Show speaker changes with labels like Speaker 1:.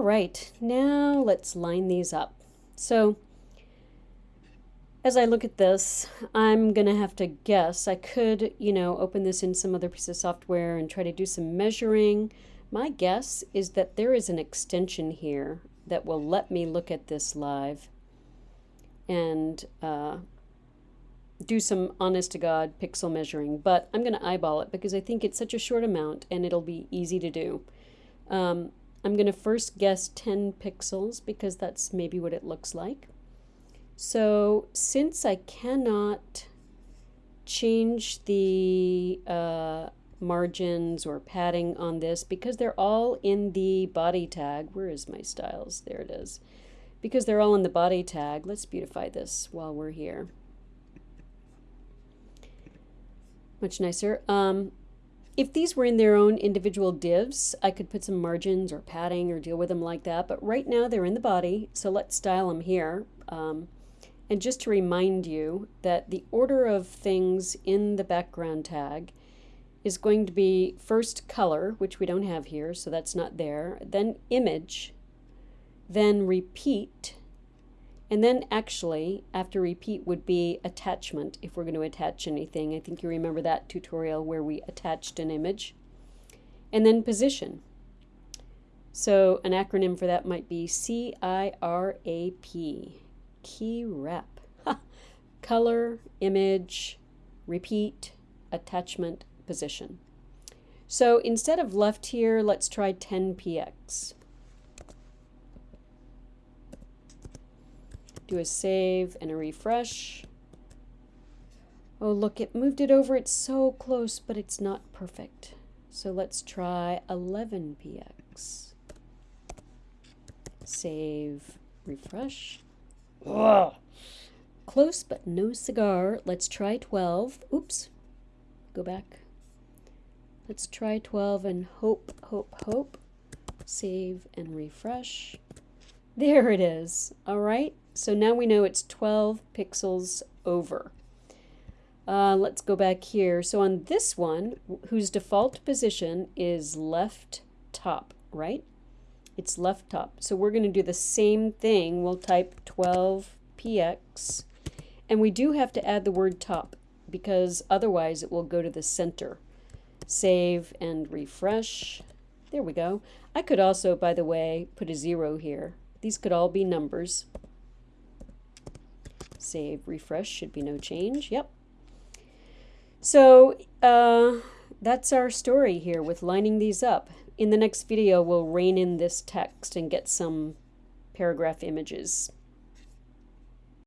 Speaker 1: All right, now let's line these up. So as I look at this, I'm going to have to guess. I could, you know, open this in some other piece of software and try to do some measuring. My guess is that there is an extension here that will let me look at this live and uh, do some honest to God pixel measuring. But I'm going to eyeball it because I think it's such a short amount and it'll be easy to do. Um, I'm going to first guess 10 pixels because that's maybe what it looks like. So since I cannot change the uh, margins or padding on this, because they're all in the body tag, where is my styles? There it is. Because they're all in the body tag, let's beautify this while we're here. Much nicer. Um, if these were in their own individual divs, I could put some margins or padding or deal with them like that. But right now they're in the body, so let's style them here. Um, and just to remind you that the order of things in the background tag is going to be first color, which we don't have here, so that's not there, then image, then repeat, and then actually, after repeat would be attachment, if we're going to attach anything. I think you remember that tutorial where we attached an image. And then position. So an acronym for that might be C-I-R-A-P key rep. Color, image, repeat, attachment, position. So instead of left here, let's try 10px. Do a save and a refresh. Oh, look, it moved it over. It's so close, but it's not perfect. So let's try 11px. Save, refresh. Ugh. Close but no cigar. Let's try 12. Oops. Go back. Let's try 12 and hope, hope, hope. Save and refresh. There it is. All right. So now we know it's 12 pixels over. Uh, let's go back here. So on this one, whose default position is left top, right? it's left top. So we're going to do the same thing. We'll type 12px, and we do have to add the word top because otherwise it will go to the center. Save and refresh. There we go. I could also, by the way, put a zero here. These could all be numbers. Save, refresh, should be no change. Yep. So uh, that's our story here with lining these up. In the next video, we'll rein in this text and get some paragraph images.